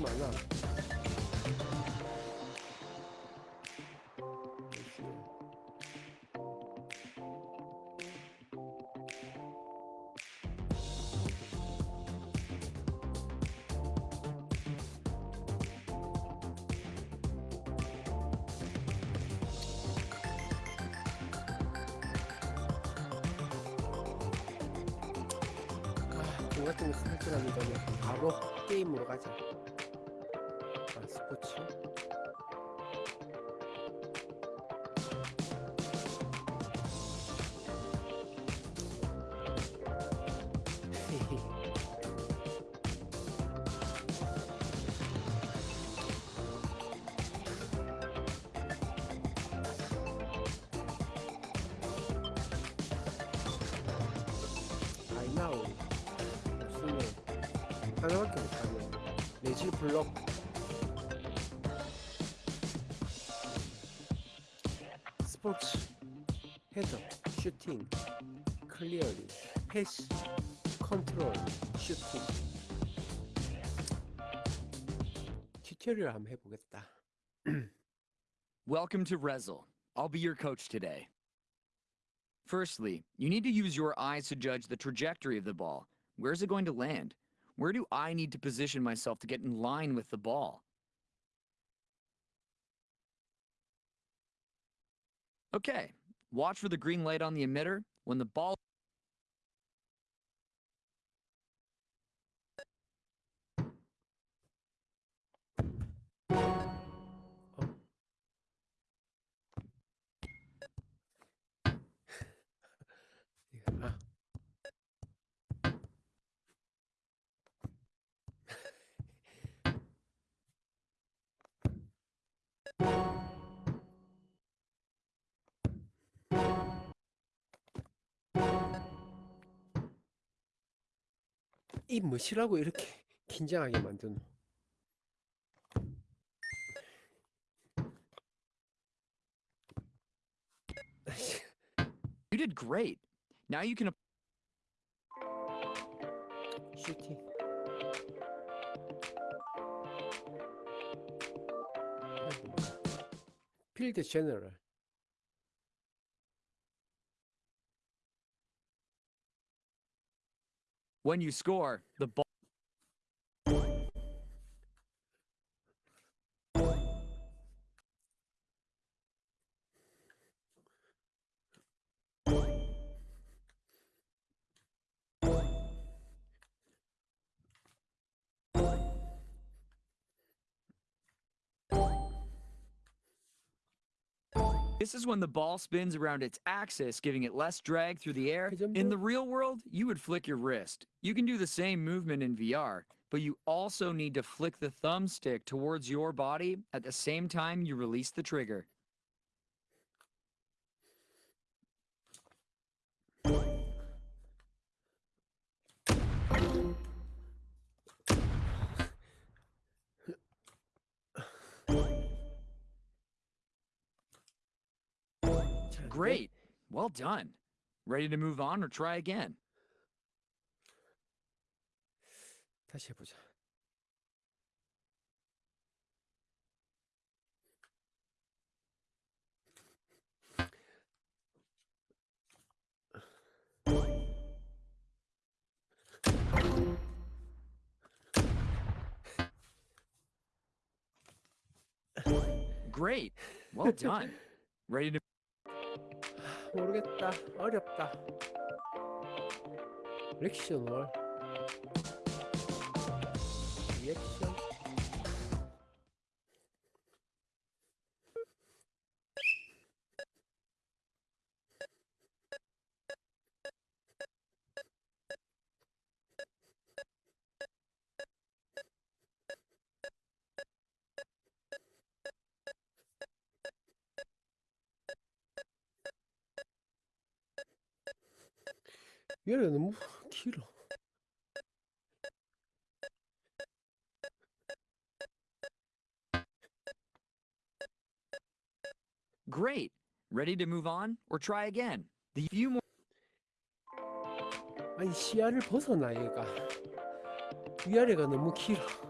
좀 많아 아, 같은 거 스타트라는 바로 게임으로 가자. 하나밖에 블럭 스포츠 헤더 슈팅 패스 컨트롤 슈팅 튜토리얼 한번 해보겠다 Welcome to Rezzil. I'll be your coach today. Firstly, you need to use your eyes to judge the trajectory of the ball. Where is it going to land? Where do I need to position myself to get in line with the ball? Okay, watch for the green light on the emitter. When the ball 이 뭐시라고 이렇게 긴장하게 만드노 you did great. Now you can 슈팅 필드 제너럴 when you score, the ball This is when the ball spins around its axis, giving it less drag through the air. In the real world, you would flick your wrist. You can do the same movement in VR, but you also need to flick the thumbstick towards your body at the same time you release the trigger. Great. Well done. Ready to move on or try again? 다시 해보자 Great. Well done. Ready to 모르겠다. 어렵다. 리액션 월 얘네 너무 길어 Great. Ready to move on or try again? The few more 아니 시야를 벗어나 얘가 위아래가 너무 길어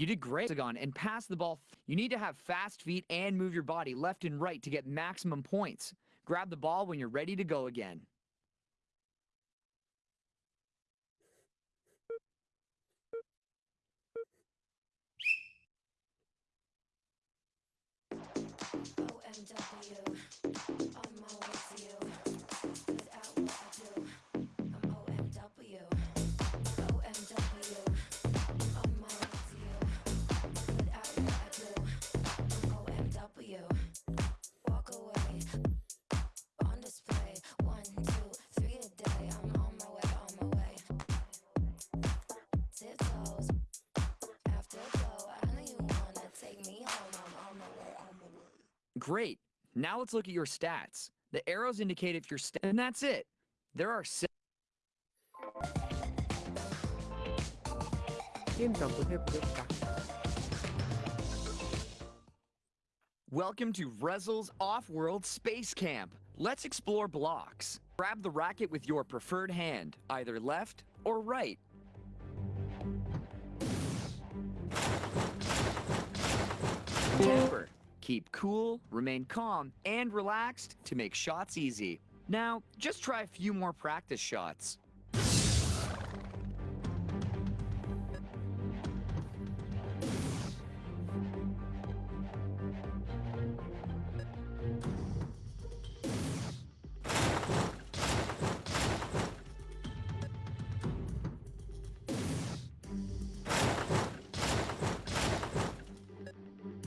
You did great, Hexagon, and pass the ball. You need to have fast feet and move your body left and right to get maximum points. Grab the ball when you're ready to go again. Great. Now let's look at your stats. The arrows indicate if you're st and that's it. There are six. Welcome to Rezzil's off-world space camp. Let's explore blocks. Grab the racket with your preferred hand, either left or right. Keep cool, remain calm, and relaxed to make shots easy. Now, just try a few more practice shots.